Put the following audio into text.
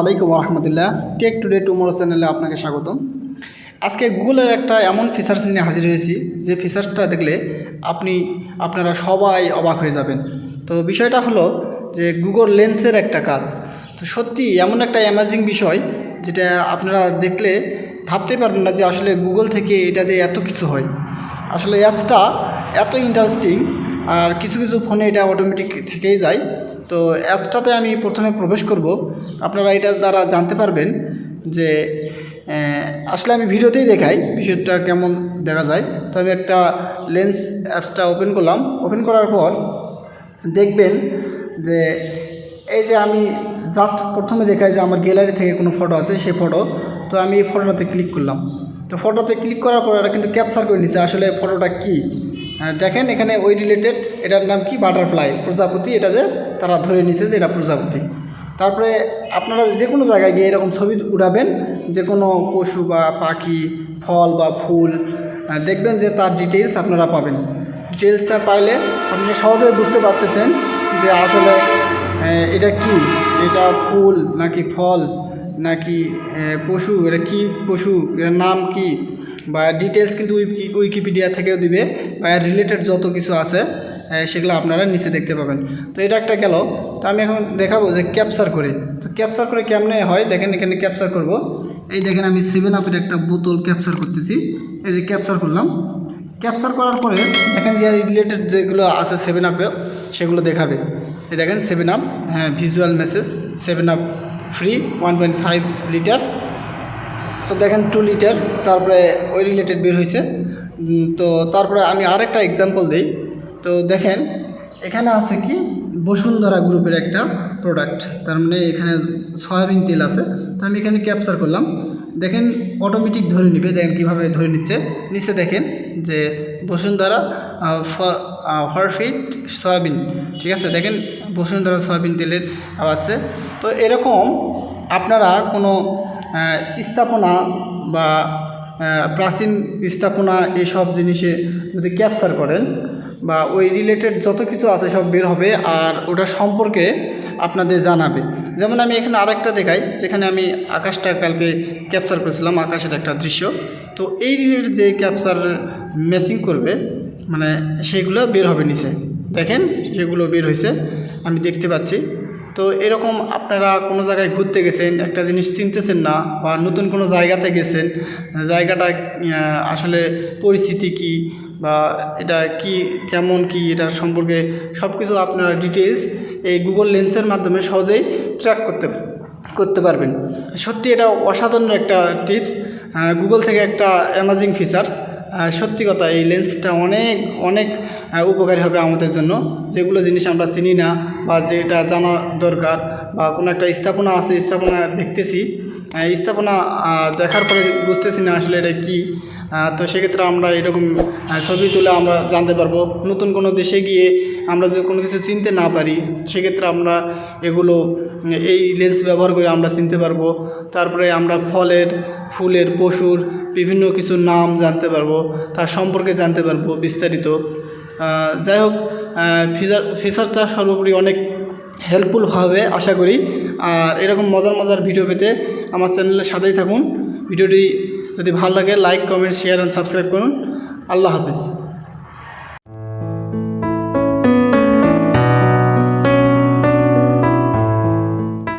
আলাইকুম রহমতুল্লাহ take today tomorrow চ্যানেলে আপনাকে স্বাগতম। আজকে গুগলের একটা এমন ফিচার্স নিয়ে হাজির হয়েছি, যে ফিচার্সটা দেখলে আপনি, আপনারা সবাই অবাক হয়ে যাবেন। তো বিষয়টা হলো যে গুগল লেন্সের একটা কাজ। তো সত্যি এমন একটা অ্যামাজিং বিষয়, যেটা আপনারা দেখলে ভাবতে পারবেন না যে আসলে গুগল থেকে এটা দিয়ে এত কিছু হয়। আসলে অ্যাপসটা এত ইন্টারেস্টিং আর কিছু কিছু ফোনে এটা অটোমেটিক থেকেই যায়। তো অ্যাপসটাতে আমি প্রথমে প্রবেশ করব। আপনারা এটা দ্বারা জানতে পারবেন যে আসলে আমি ভিডিওতেই দেখাই বিষয়টা কেমন দেখা যায়। তো আমি একটা লেন্স অ্যাপসটা ওপেন করলাম। ওপেন করার পর দেখবেন যে, এই যে আমি জাস্ট প্রথমে দেখাই যে আমার গ্যালারি থেকে কোনো ফটো আছে, সেই ফটো। তো আমি এই ফটোটাতে ক্লিক করলাম। তো ফটোতে ক্লিক করার পর এটা কিন্তু ক্যাপচার করে নিচ্ছে আসলে ফটোটা কী। দেখেন এখানে ওই রিলেটেড এটার নাম কি? বাটারফ্লাই প্রজাপতি। এটা যে তারা ধরে নিছে যে এটা প্রজাপতি। তারপরে আপনারা যে কোনো জায়গায় গিয়ে এরকম ছবি উঠাবেন, যে কোনো পশু বা পাখি, ফল বা ফুল দেখবেন যে তার ডিটেলস আপনারা পাবেন। ডিটেলসটা পাইলে আপনি সহজেই বুঝতে পারতেছেন যে আসলে এটা কি? এটা ফুল নাকি ফল? নাকি পশু? এটা কি পশু? এর নাম কি? বা ডিটেলস কিন্তু উইকি উইকিপিডিয়া থেকেও দিবে বা এর রিলেটেড যত কিছু আছে সেগুলো আপনারা নিচে দেখতে পাবেন। তো এটা একটা গেল। তো আমি এখন দেখাবো যে ক্যাপচার করে। তো ক্যাপচার করে কেমনে হয়? দেখেন এখানে ক্যাপচার করব। এই দেখেন আমি সেভেন আপের একটা বোতল ক্যাপচার করতেছি। এই যে ক্যাপচার করলাম। ক্যাপচার করার পরে দেখেন যে রিলেটেড যেগুলো আছে সেভেন আপে সেগুলো দেখাবে। এই দেখেন সেভেন আপ হ্যাঁ visual message seven up free one point five litre তো দেখেন টু লিটার তারপরে ওই রিলেটেড বের হয়েছে তো তারপরে আমি আরেকটা এক্সাম্পল দিই। তো দেখেন, এখানে আছে কি? বসুন্ধরা গ্রুপের একটা প্রোডাক্ট তার মানে এখানে সয়াবিন তেল আছে। তো আমি এখানে ক্যাপচার করলাম। দেখেন অটোমেটিক ধরে নিবে। দেখেন কীভাবে ধরে নিচ্ছে। নিচে দেখেন যে বসুন্ধরা হরফিট সয়াবিন, ঠিক আছে? দেখেন, বসুন্ধরা সয়াবিন তেলের আছে। তো এরকম আপনারা কোনো স্থাপনা বা প্রাচীন স্থাপনা এসব জিনিসে যদি ক্যাপচার করেন বা ওই রিলেটেড যত কিছু আছে সব বের হবে আর ওটা সম্পর্কে আপনাদের জানাবে। যেমন আমি এখানে আরেকটা দেখাই, যেখানে আমি আকাশটা কালকে ক্যাপচার করেছিলাম, আকাশের একটা দৃশ্য। তো এই রিলেটেড যে ক্যাপচার মেসিং করবে মানে সেইগুলো বের হবে নিচে। দেখেন, সেগুলো বের হয়েছে। আমি দেখতে পাচ্ছি। তো এরকম আপনারা কোনো জায়গায় ঘুরতে গেছেন, একটা জিনিস চিনতেছেন না বা নতুন কোনো জায়গাতে গেছেন, জায়গাটা আসলে পরিস্থিতি কি বা এটা কি, কেমন কি, এটার সম্পর্কে সব কিছু আপনারা ডিটেলস এই গুগল লেন্সের মাধ্যমে সহজেই ট্র্যাক করতে করতে পারবেন। সত্যি এটা অসাধারণ একটা টিপস গুগল থেকে একটা অ্যামাজিং ফিচার্স সত্যি কথা, এই লেন্সটা অনেক অনেক উপকারী হবে আমাদের জন্য। যেগুলো জিনিস আমরা চিনি না বা যেটা জানা দরকার বা কোনো একটা স্থাপনা আছে, স্থাপনা দেখতেছি। স্থাপনা দেখার পরে বুঝতেছি না আসলে এটা কী। তো সেক্ষেত্রে আমরা এরকম ছবি তুলে আমরা জানতে পারব। নতুন কোনো দেশে গিয়ে আমরা যদি কোনো কিছু চিনতে না পারি, সেক্ষেত্রে আমরা এগুলো, এই লেন্স ব্যবহার করে আমরা চিনতে পারব। তারপরে আমরা ফলের, ফুলের, পশুর বিভিন্ন কিছু নাম জানতে পারব, তার সম্পর্কে জানতে পারব বিস্তারিত। যাই হোক ফিচার, ফিচারটা সর্বোপরি অনেক হেল্পফুল হবে আশা করি। আর এরকম মজার মজার ভিডিও পেতে আমার চ্যানেলের সাথেই থাকুন। ভিডিওটি যদি ভালো লাগে like comment share and subscribe করুন। আল্লাহ হাফিজ।